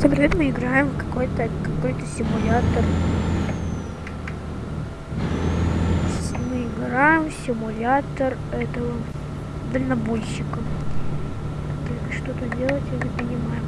Привет, мы играем в какой-то какой-то симулятор. Мы играем в симулятор этого дальнобойщика. Так, что тут делать, я не понимаю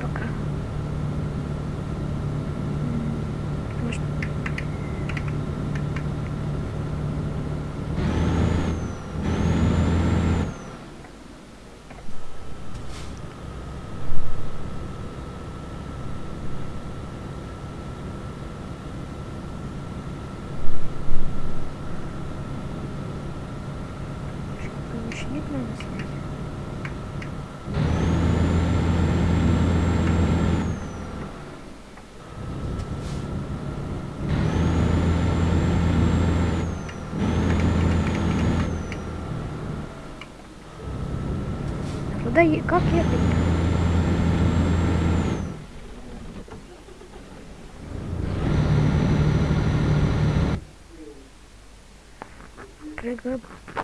Куда е- как ехать?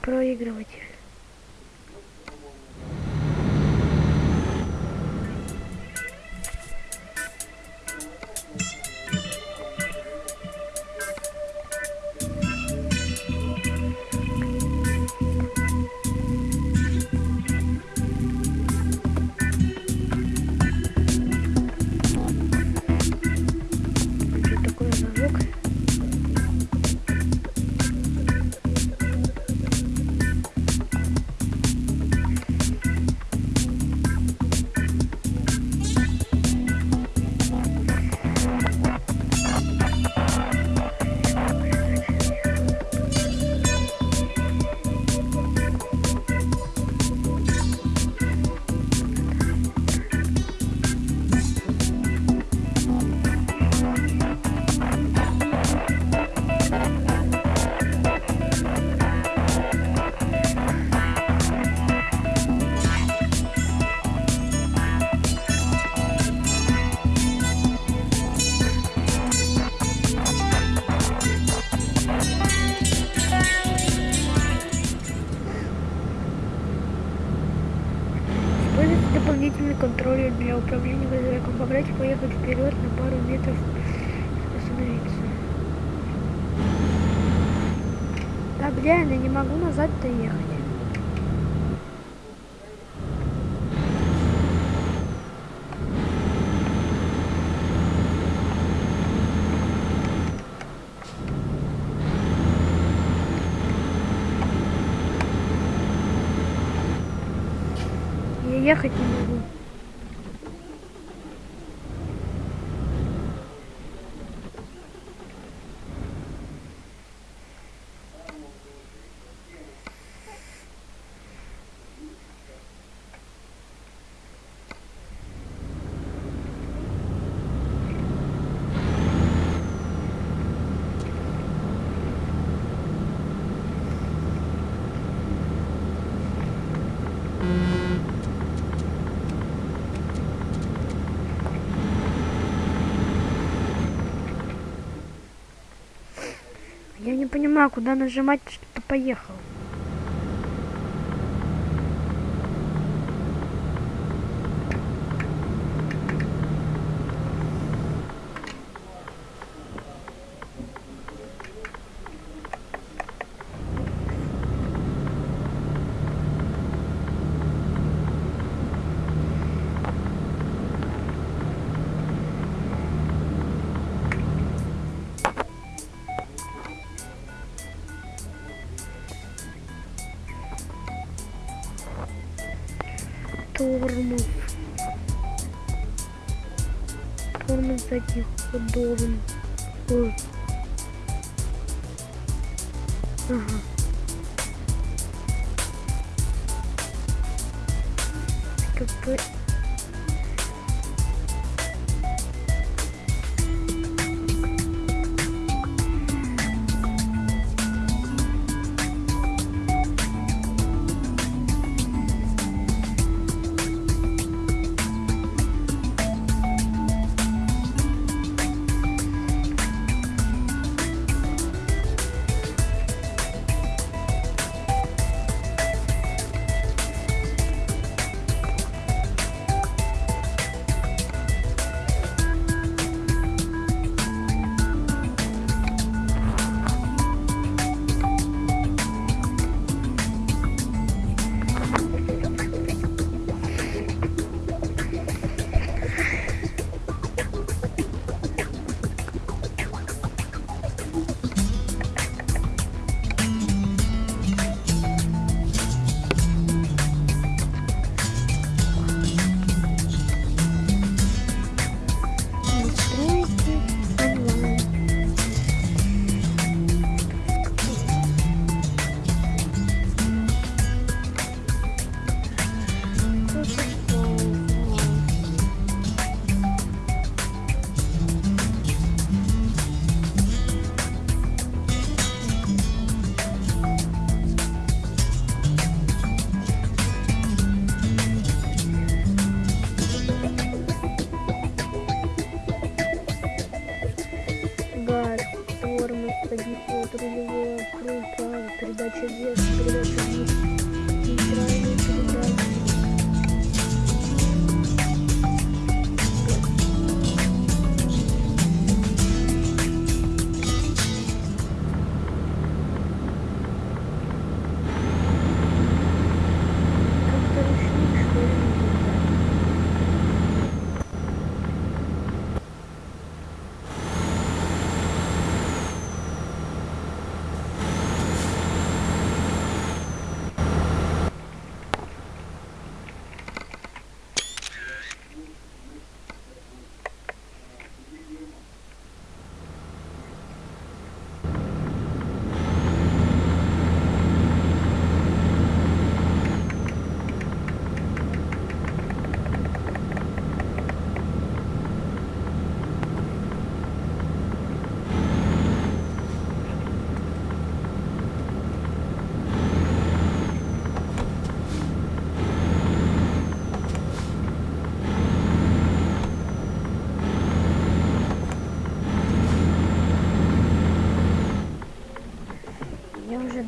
Проигрывать. Дополнительный контроллер для управления грузовиком. Побрать поехать вперед на пару метров остановиться. Да, блин, я не могу назад-то ехать. Ехать не могу. Я не понимаю, куда нажимать, чтобы поехал. Тормоз. Тормоз задних ходовым. Ой. Ага. КП.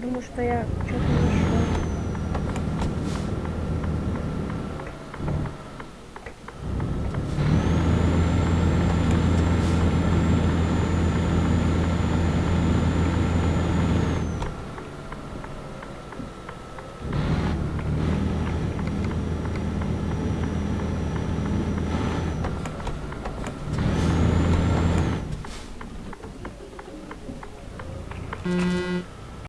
думаю, что я что-то нашел.